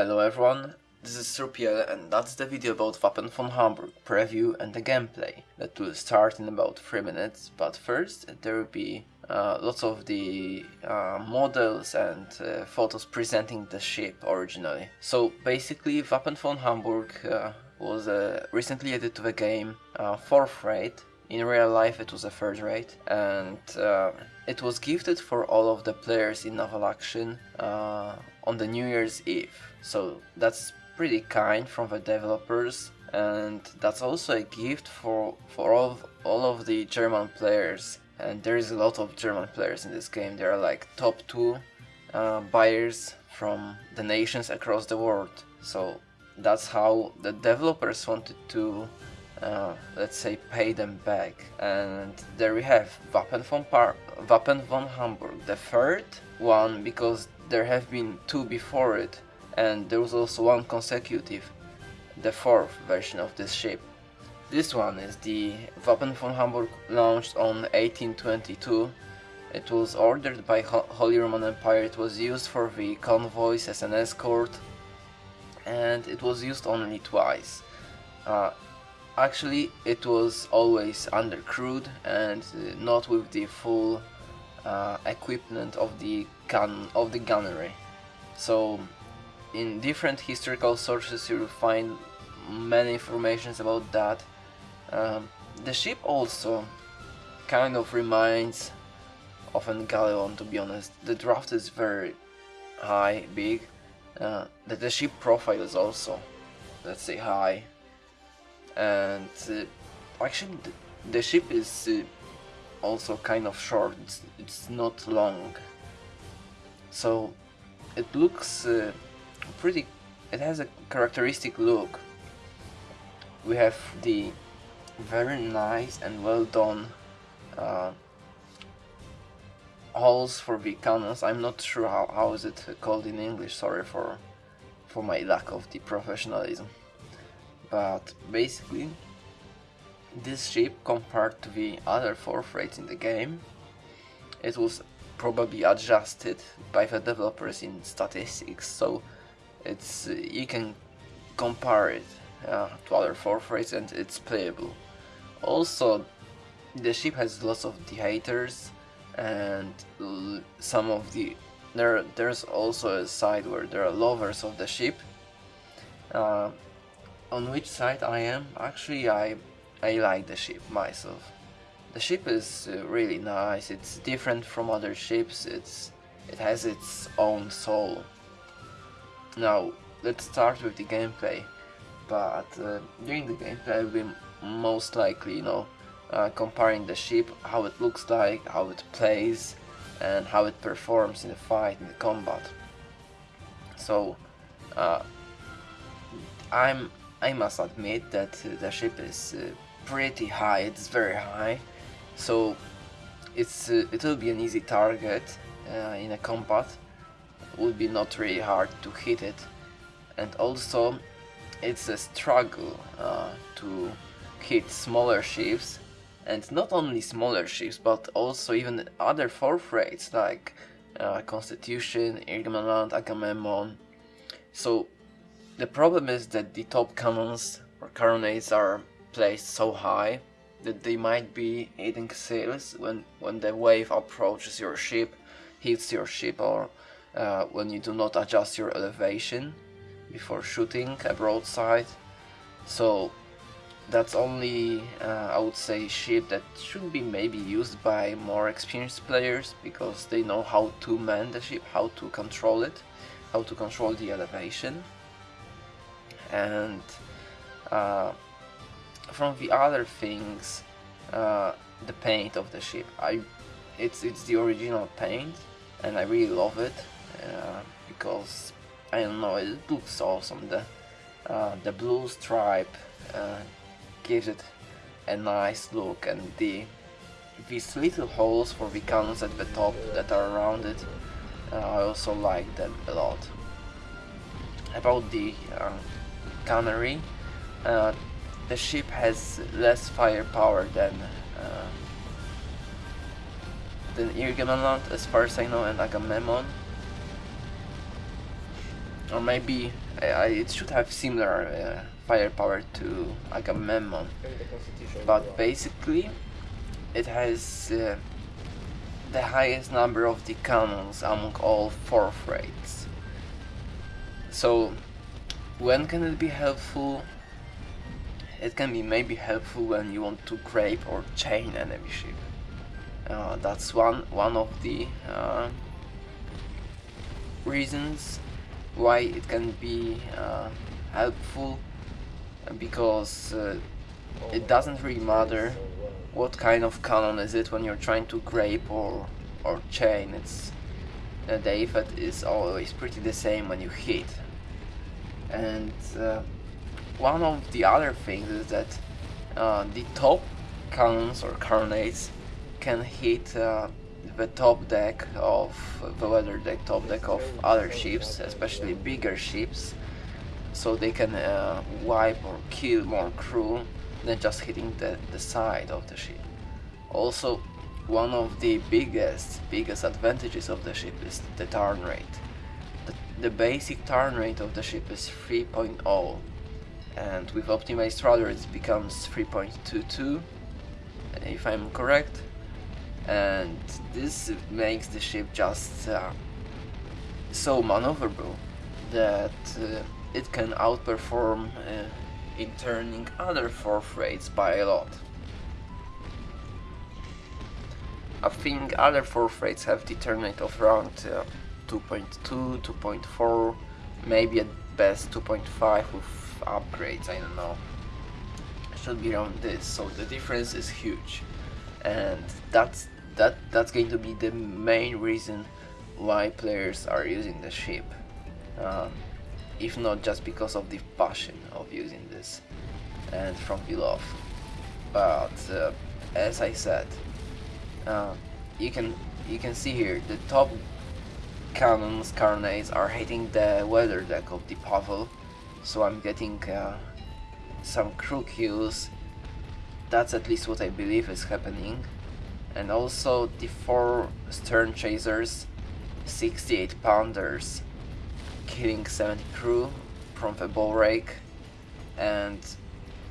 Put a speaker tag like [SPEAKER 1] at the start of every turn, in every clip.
[SPEAKER 1] Hello everyone, this is Surpiel and that's the video about Wappen von Hamburg preview and the gameplay that will start in about 3 minutes, but first there will be uh, lots of the uh, models and uh, photos presenting the ship originally. So basically Wappen von Hamburg uh, was uh, recently added to the game, uh, 4th rate, in real life it was a third rate and it was gifted for all of the players in Naval Action on the New Year's Eve. So that's pretty kind from the developers and that's also a gift for, for all, of, all of the German players and there is a lot of German players in this game. There are like top two uh, buyers from the nations across the world. So that's how the developers wanted to, uh, let's say, pay them back. And there we have Wappen von, Par Wappen von Hamburg, the third one because there have been two before it and there was also one consecutive, the fourth version of this ship. This one is the Wappen von Hamburg launched on 1822. It was ordered by Ho Holy Roman Empire, it was used for the convoys as an escort and it was used only twice. Uh, actually it was always undercrewed and uh, not with the full uh, equipment of the gun of the gunnery. So in different historical sources you will find many informations about that. Um, the ship also kind of reminds of an Galeon to be honest. The draft is very high, big. Uh, the, the ship profile is also, let's say, high. And uh, actually the, ship is uh, also kind of short, it's, it's, not long. So it looks uh, pretty it has a characteristic look. We have the very nice and well done uh, holes for the cannons I'm not sure how, how is it called in English. Sorry for for my lack of the professionalism but basically this ship compared to the other four rates in the game it was probably adjusted by the developers in statistics so it's uh, you can compare it uh, to other forfeits and it's playable. Also, the ship has lots of the haters and some of the there there's also a side where there are lovers of the ship. Uh, on which side I am? Actually, I I like the ship myself. The ship is uh, really nice. It's different from other ships. It's it has its own soul. Now, let's start with the gameplay, but uh, during the gameplay I will most likely, you know, uh, comparing the ship, how it looks like, how it plays, and how it performs in the fight, in the combat. So, uh, I'm, I must admit that the ship is uh, pretty high, it's very high, so it's uh, it will be an easy target uh, in a combat. It would be not really hard to hit it. And also it's a struggle to hit smaller ships. And not only smaller ships but also even other fourth rates like uh, Constitution, Ingermanland, Agamemnon. So the problem is that the top cannons or carronades are placed so high that they might be hitting sails when, when the wave approaches your ship, hits your ship or uh, when you do not adjust your elevation before shooting a broadside. So that's only, uh, I would say, ship that should be maybe used by more experienced players because they know how to man the ship, how to control it, how to control the elevation. And uh, from the other things, uh, the paint of the ship, I, it's it's the original paint, and I really love it uh, because I don't know it looks awesome. The uh, the blue stripe uh, gives it a nice look and the these little holes for the cannons at the top that are around it uh, I also like them a lot. About the uh, uh, the ship has less firepower than than Ingermanland as far as I know and Agamemnon or maybe uh, it should have similar uh, firepower to Agamemnon, but basically it has uh, the highest number of the cannons among all four freights. So when can it be helpful? It can be maybe helpful when you want to grape or chain enemy ship. Uh, that's one one of the uh, reasons why it can be uh, helpful because uh, it doesn't really matter what kind of cannon is it when you're trying to grape or or chain it's uh, the effect is always pretty the same when you hit and uh, one of the other things is that uh, the top cannons or carronades can hit uh, the top deck of the weather deck top deck of other ships especially bigger ships so they can uh, wipe or kill more crew than just hitting the, the side of the ship. Also, one of the biggest, biggest advantages of the ship is the turn rate. The, basic turn rate of the ship is 3.0 and with optimized rudder it becomes 3.22 if I'm correct and this makes the ship just uh, so maneuverable that uh, it can outperform uh, in turning other four freights by a lot. I think other four freights have the turn rate of around uh, 2.2, 2.4, maybe at best 2.5 with upgrades, I don't know. Should be around this, so the difference is huge. And that's that that's going to be the main reason why players are using the ship. Um, if not just because of the passion of using this and from below but uh, as I said uh, you can you can see here the top cannons carronades are hitting the weather deck of the Pavel so I'm getting uh, some crew kills that's at least what I believe is happening. And also the four stern chasers 68 pounders killing 70 crew from the bow rake. And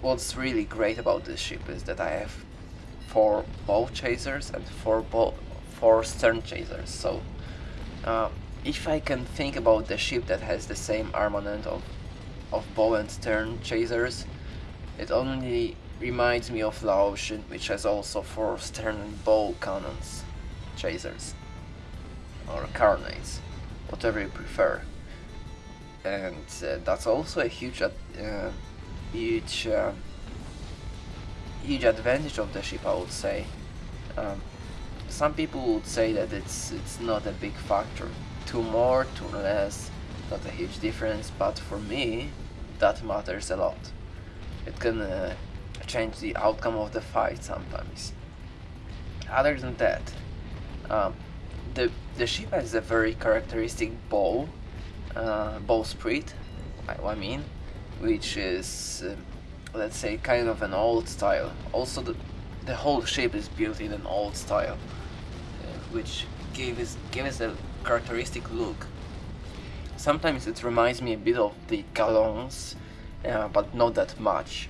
[SPEAKER 1] what's really great about this ship is that I have four bow chasers and four bow four stern chasers. So uh, if I can think about the ship that has the same armament of of bow and stern chasers it only reminds me of L'Ocean which has also four stern and bow cannons chasers or carronades whatever you prefer. And uh, that's also a huge uh, huge uh, huge advantage of the ship I would say. Um, some people would say that it's it's not a big factor. Two more two less not a huge difference but for me that matters a lot. It can uh, change the outcome of the fight sometimes. Other than that um, the the ship has a very characteristic bow uh, bowsprit, I mean, which is, uh, let's say, kind of an old style. Also, the, the whole shape is built in an old style, which gives, gives a characteristic look. Sometimes it reminds me a bit of the Galons, uh, but not that much.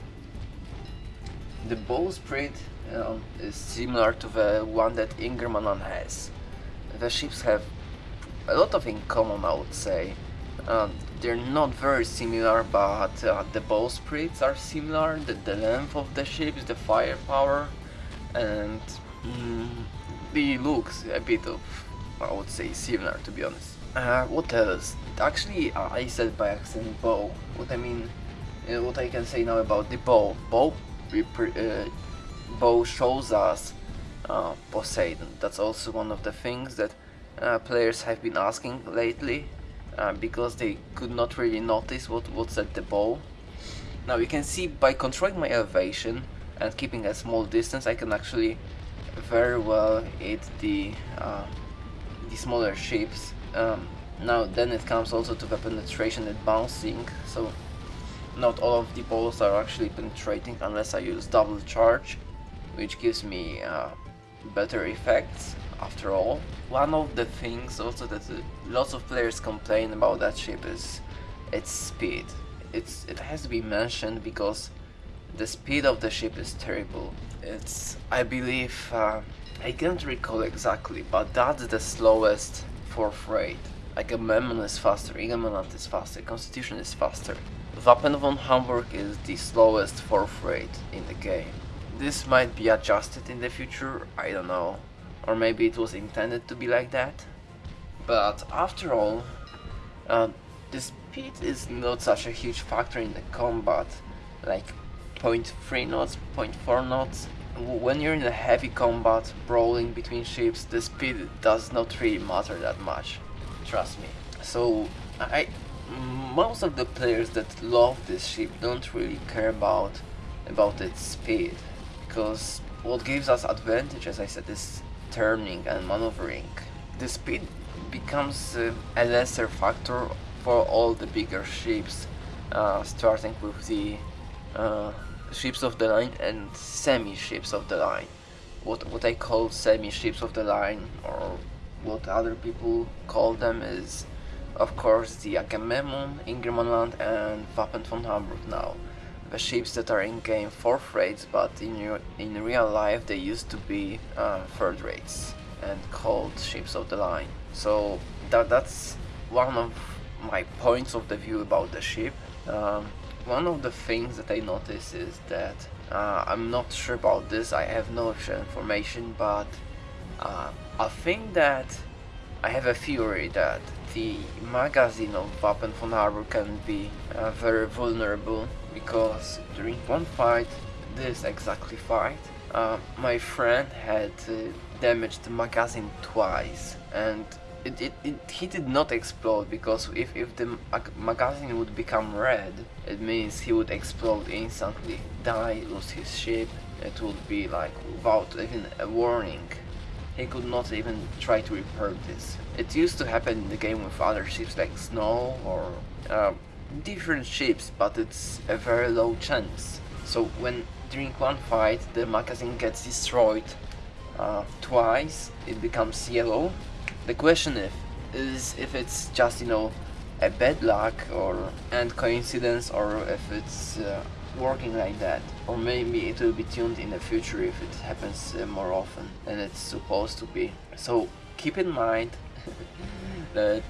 [SPEAKER 1] The bowsprit um, is similar to the one that Ingermanland has. The ships have a lot of in common, I would say. Um, they're not very similar, but uh, the bowsprits are similar, the, the length of the ships, the firepower, and mm, the looks a bit of, I would say, similar to be honest. Uh, what else? Actually, uh, I said by accident bow. What I mean, uh, what I can say now about the bow. Bow, uh, bow shows us uh, Poseidon. That's also one of the things that players have been asking lately uh, because they could not really notice what, what's at the bow. Now you can see by controlling my elevation and keeping a small distance I can actually very well hit the, uh, the smaller ships. Um, now then it comes also to the penetration and bouncing, so not all of the balls are actually penetrating unless I use double charge, which gives me uh, better effects after all. One of the things also that uh, lots of players complain about that ship is its speed. It's it has to be mentioned because the speed of the ship is terrible. It's I believe uh, I can't recall exactly, but that's the slowest for fourth rate. Agamemnon is faster, Ingermanland is faster, Constitution is faster. Wappen von Hamburg is the slowest fourth freight in the game. This might be adjusted in the future, I don't know. Or maybe it was intended to be like that. But after all, uh, the speed is not such a huge factor in the combat, like 0.3 knots, 0.4 knots. When you're in a heavy combat, brawling between ships, the speed does not really matter that much, trust me. So, I, most of the players that love this ship don't really care about, about its speed, because what gives us advantage, as I said, is turning and maneuvering. The speed becomes uh, a lesser factor for all the bigger ships, uh, starting with the uh, ships of the line and semi-ships of the line. What, what I call semi-ships of the line, or what other people call them, is of course the Agamemnon, Ingermanland and Wappen von Hamburg now. The ships that are in game 4th rates, but in, in real life they used to be uh, 3rd rates and called ships of the line. So that that's one of my points of the view about the ship. Um, one of the things that I notice is that uh, I'm not sure about this, I have no official information, but uh, I think that I have a theory that the magazine of Wappen von Hamburg can be uh, very vulnerable because during one fight, this exactly fight, uh, my friend had uh, damaged the magazine twice and it, it, it, he did not explode because if, if the magazine would become red, it means he would explode instantly, die, lose his ship, it would be like without even a warning. He could not even try to repair this. It used to happen in the game with other ships like Snow or uh, different ships, but it's a very low chance. So when during one fight the magazine gets destroyed uh, twice, it becomes yellow, the question if, is if it's just, you know, a bad luck or and coincidence or if it's uh, working like that. Or maybe it will be tuned in the future if it happens uh, more often than it's supposed to be. So keep in mind that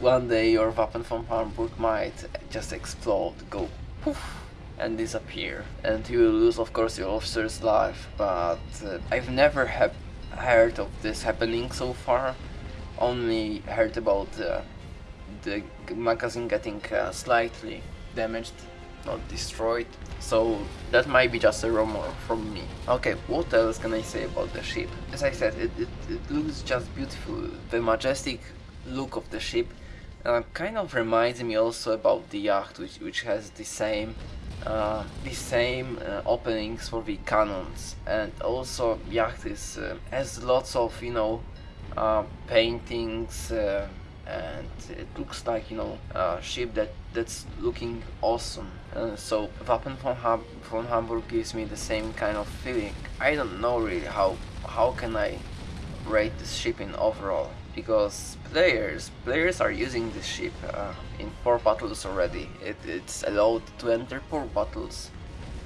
[SPEAKER 1] one day your Wappen von Hamburg might just explode, go poof and disappear and you will lose of course your officer's life but uh, I've never have heard of this happening so far only heard about uh, the magazine getting uh, slightly damaged, not destroyed. So that might be just a rumor from me. Okay, what else can I say about the ship? As I said, it, it, it looks just beautiful. The majestic look of the ship uh, kind of reminds me also about the yacht, which, which has the same uh, the same uh, openings for the cannons and also yacht is uh, has lots of you know uh, paintings uh, and it looks like you know a ship that that's looking awesome. Uh, so Wappen von, Ham von Hamburg gives me the same kind of feeling. I don't know really how how can I rate this ship in overall because players players are using this ship uh, in four battles already. It, it's allowed to enter four battles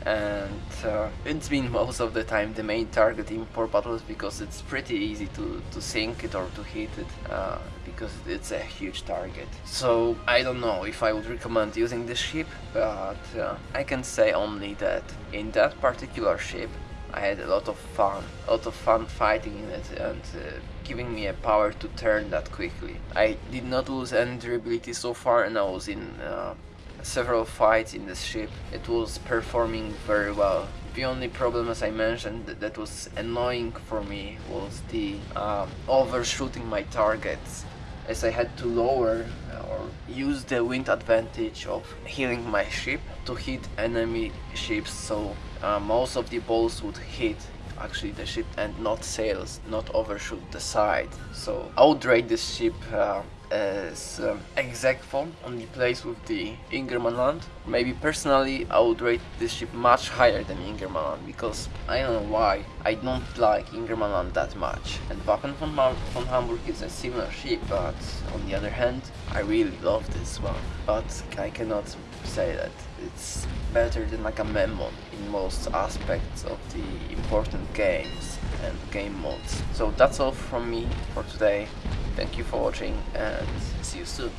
[SPEAKER 1] and uh, it's been most of the time the main target in four battles because it's pretty easy to, to sink it or to hit it uh, because it's a huge target. So I don't know if I would recommend using this ship, but uh, I can say only that in that particular ship I had a lot of fun, a lot of fun fighting in it and uh, giving me a power to turn that quickly. I did not lose any durability so far and I was in uh, several fights in this ship. It was performing very well. The only problem, as I mentioned, that was annoying for me was the um, overshooting my targets as I had to lower or use the wind advantage of heeling my ship to hit enemy ships so uh, most of the balls would hit actually the ship and not sails, not overshoot the side. So I would rate this ship uh, as um, exact form only plays with the Ingermanland. Maybe personally I would rate this ship much higher than Ingermanland because I don't know why I don't like Ingermanland that much and Waffen von, von Hamburg is a similar ship but on the other hand I really love this one but I cannot say that it's better than like a Agamemnon in most aspects of the important games and game modes. So that's all from me for today. Thank you for watching and see you soon.